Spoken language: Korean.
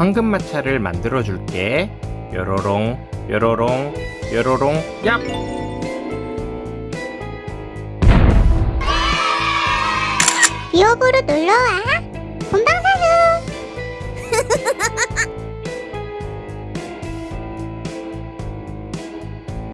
황금마차를 만들어 줄게. 요로롱 요로롱 요로롱 얍! 요부로 놀러와.